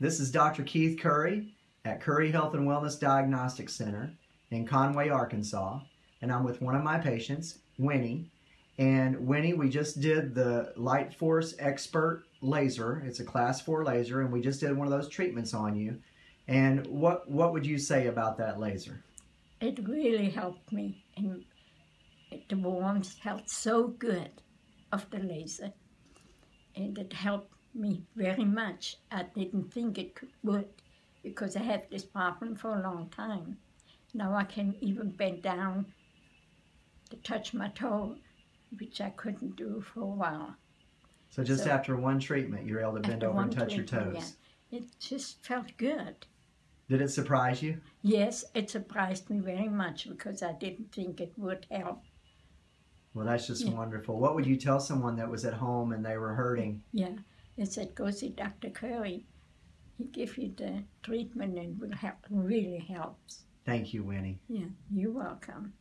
This is Dr. Keith Curry at Curry Health and Wellness Diagnostic Center in Conway, Arkansas. And I'm with one of my patients, Winnie. And Winnie, we just did the Light Force Expert laser. It's a class four laser, and we just did one of those treatments on you. And what what would you say about that laser? It really helped me, and the warmth felt so good of the laser, and it helped me very much. I didn't think it could, would, because I had this problem for a long time. Now I can even bend down to touch my toe, which I couldn't do for a while. So just So- after one treatment, you're able to bend over and touch your toes. yeah. It just felt good. Did it surprise you? Yes, it surprised me very much because I didn't think it would help. Well, that's just Yeah. wonderful. What would you tell someone that was at home and they were hurting? Yeah, it said go see Dr. Curry. He give you the treatment and will help. Really helps. Thank you, Winnie. Yeah, you're welcome.